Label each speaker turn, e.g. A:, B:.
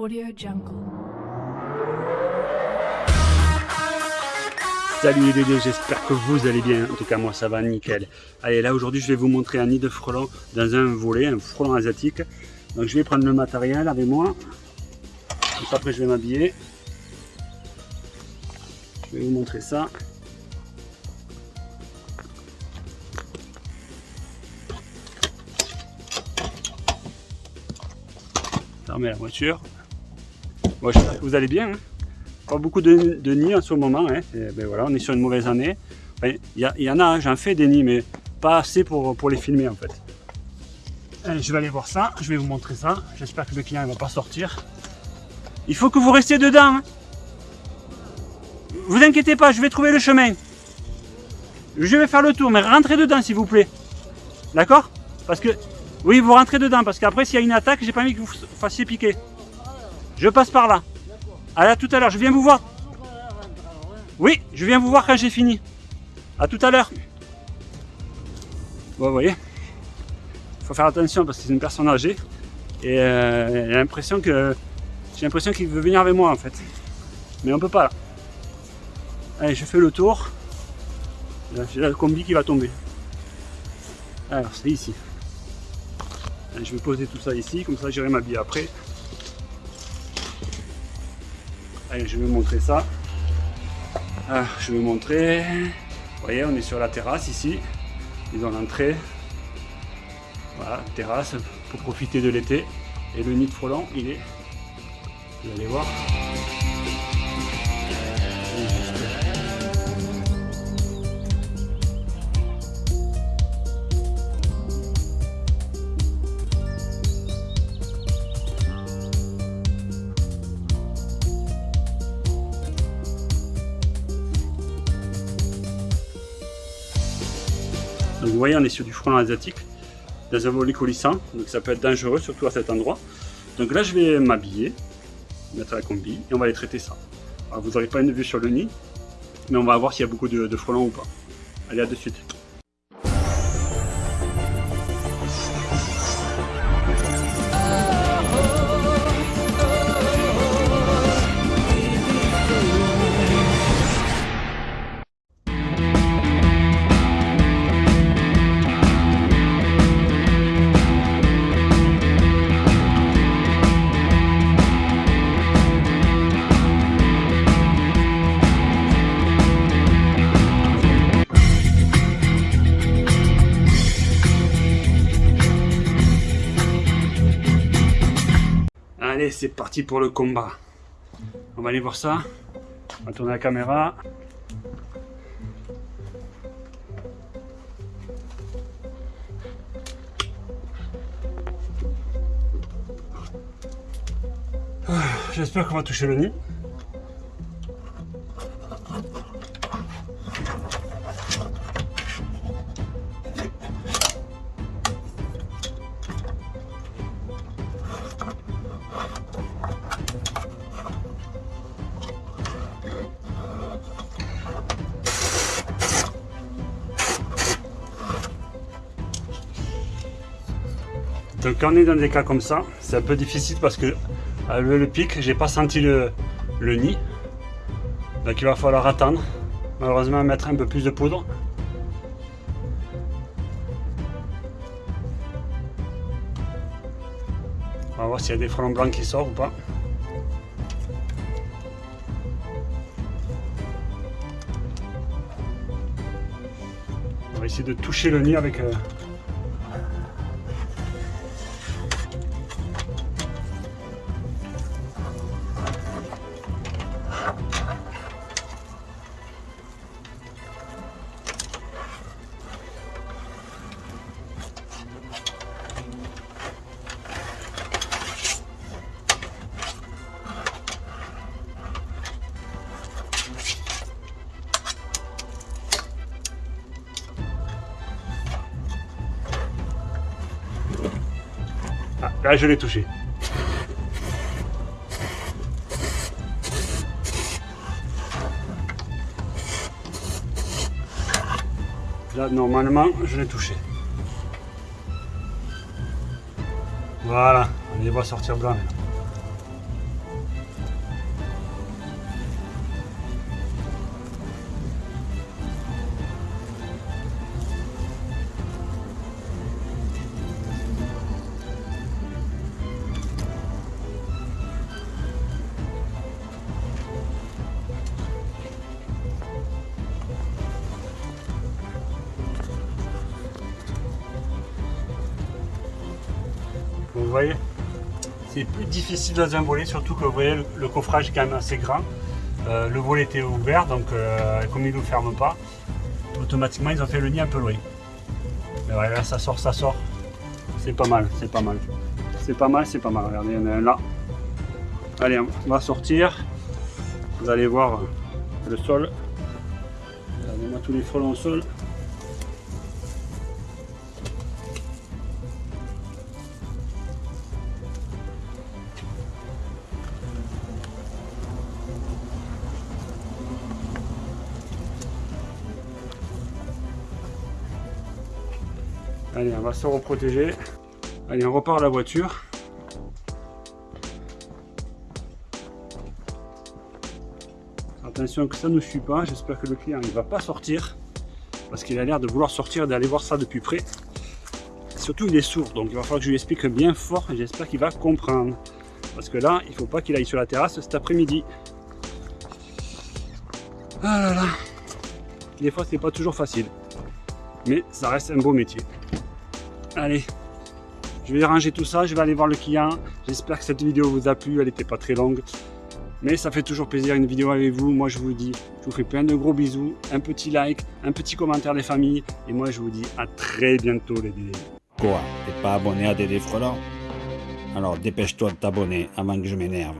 A: Audio Jungle.
B: Salut les bébés, j'espère que vous allez bien. En tout cas, moi ça va nickel. Allez, là aujourd'hui, je vais vous montrer un nid de frelons dans un volet, un frelon asiatique. Donc, je vais prendre le matériel avec moi. après, je vais m'habiller. Je vais vous montrer ça. Fermer la voiture. Vous allez bien. Hein. pas beaucoup de, nids en ce moment. Hein. ben voilà, on est sur une mauvaise année. Il y, en a, hein, j'en fais des nids, mais pas assez pour, pour les filmer en fait. Je vais aller voir ça, je vais vous montrer ça. J'espère que le client ne va pas sortir. Il faut que vous restiez dedans. Hein. Vous inquiétez pas, je vais trouver le chemin. Je vais faire le tour, mais rentrez dedans s'il vous plaît. D'accord? Parce que... Oui, vous rentrez dedans, parce qu'après s'il y a une attaque, j'ai pas envie que vous fassiez piquer. Je passe par là. À tout à l'heure, je viens vous voir. Oui, je viens vous voir quand j'ai fini. À tout à l'heure. Bon, vous voyez, il faut faire attention parce que c'est une personne âgée. Et euh, j'ai l'impression que j'ai l'impression qu'il veut venir avec moi en fait. Mais on peut pas là. Allez, je fais le tour. J'ai le combi qui va tomber. Alors, c'est ici. je vais poser tout ça ici, comme ça j'irai m'habiller après. Allez, je vais vous montrer ça. Ah, je vais vous montrer. Vous voyez, on est sur la terrasse ici. Ils ont l'entrée. Voilà, terrasse pour profiter de l'été. Et le nid de frelon, il est, vous allez voir, Donc vous voyez, on est sur du frelon asiatique, dans un volet coulissant, donc ça peut être dangereux, surtout à cet endroit. Donc là, je vais m'habiller, mettre la combi, et on va aller traiter ça. Alors, vous n'aurez pas une vue sur le nid, mais on va voir s'il y a beaucoup de, de frelons ou pas. Allez, à de suite. Allez, c'est parti pour le combat. On va aller voir ça. On va tourner la caméra. Ah, j'espère qu'on va toucher le nid. Donc quand on est dans des cas comme ça, c'est un peu difficile parce que avec le pic, j'ai pas senti le, nid. Donc il va falloir attendre. Malheureusement mettre un peu plus de poudre. On va voir s'il y a des frelons blancs qui sortent ou pas. On va essayer de toucher le nid avec... Euh, Là, je l'ai touché. Là, normalement, je l'ai touché. Voilà, on les voit sortir blanc. Voyez, c'est plus difficile dans un volet, surtout que vous voyez, le, coffrage est quand même assez grand. Euh, le volet était ouvert, donc euh, comme il ne ferme pas, automatiquement ils ont fait le nid un peu loin. Mais voilà, là ça sort, ça sort. C'est pas mal, c'est pas mal. C'est pas mal, c'est pas mal. Regardez, il y en a un là. Allez, on va sortir. Vous allez voir le sol. Regardez-moi tous les frelons au sol. Allez, on va se reprotéger. Allez, on repart à la voiture. Attention que ça ne suit pas. J'espère que le client ne va pas sortir. Parce qu'il a l'air de vouloir sortir et d'aller voir ça depuis près. Surtout, il est sourd. Donc, il va falloir que je lui explique bien fort. J'espère qu'il va comprendre. Parce que là, il ne faut pas qu'il aille sur la terrasse cet après-midi. Ah là là. Des fois, c'est pas toujours facile. Mais ça reste un beau métier. Allez, je vais ranger tout ça, je vais aller voir le client. J'espère que cette vidéo vous a plu, elle n'était pas très longue. Mais ça fait toujours plaisir une vidéo avec vous. Moi je vous dis, je vous fais plein de gros bisous, un petit like, un petit commentaire des familles. Et moi je vous dis à très bientôt les Dédés.
A: Quoi T'es pas abonné à Dédé Frelant Alors dépêche-toi de t'abonner avant que je m'énerve.